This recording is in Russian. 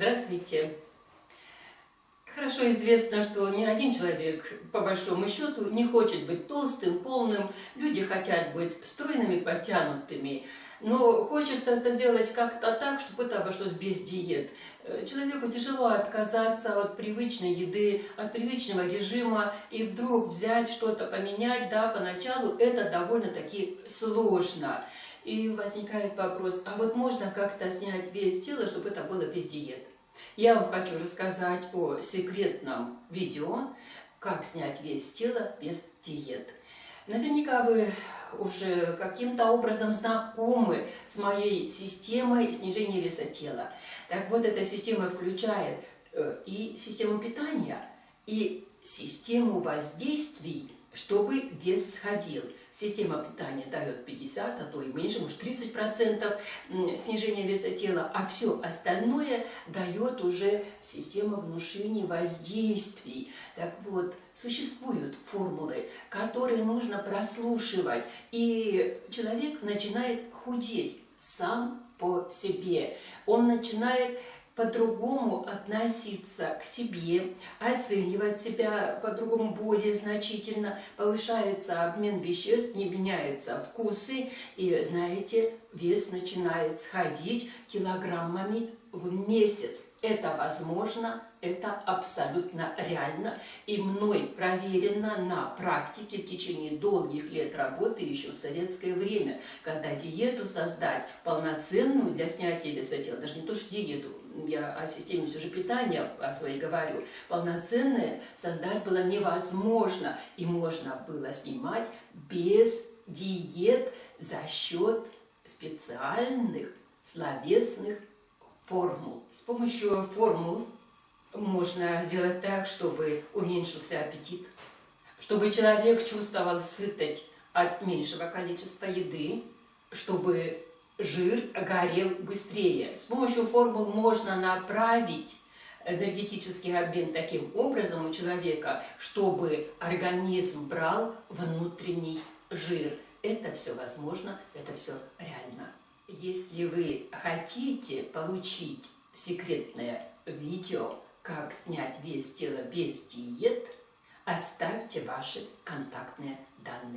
Здравствуйте. Хорошо известно, что ни один человек, по большому счету, не хочет быть толстым, полным. Люди хотят быть стройными, подтянутыми. Но хочется это сделать как-то так, чтобы это обошлось без диет. Э, человеку тяжело отказаться от привычной еды, от привычного режима, и вдруг взять что-то, поменять, да, поначалу это довольно-таки сложно. И возникает вопрос, а вот можно как-то снять вес тела, чтобы это было без диет? Я вам хочу рассказать о секретном видео, как снять вес тела без диет. Наверняка вы уже каким-то образом знакомы с моей системой снижения веса тела. Так вот, эта система включает э, и систему питания, и систему воздействий, чтобы вес сходил. Система питания дает 50, а то и меньше, может 30% снижения веса тела, а все остальное дает уже система внушения воздействий. Так вот, существуют формулы, которые нужно прослушивать, и человек начинает худеть сам по себе. Он начинает по-другому относиться к себе, оценивать себя по-другому более значительно, повышается обмен веществ, не меняются вкусы, и, знаете, вес начинает сходить килограммами в месяц. Это возможно, это абсолютно реально, и мной проверено на практике в течение долгих лет работы еще в советское время, когда диету создать полноценную для снятия веса тела, даже не то что диету, я о системе все же питания о своей говорю, полноценное создать было невозможно, и можно было снимать без диет за счет специальных словесных формул. С помощью формул можно сделать так, чтобы уменьшился аппетит, чтобы человек чувствовал сытость от меньшего количества еды, чтобы жир горел быстрее. С помощью формул можно направить энергетический обмен таким образом у человека, чтобы организм брал внутренний жир. Это все возможно, это все реально. Если вы хотите получить секретное видео, как снять вес тела без диет, оставьте ваши контактные данные.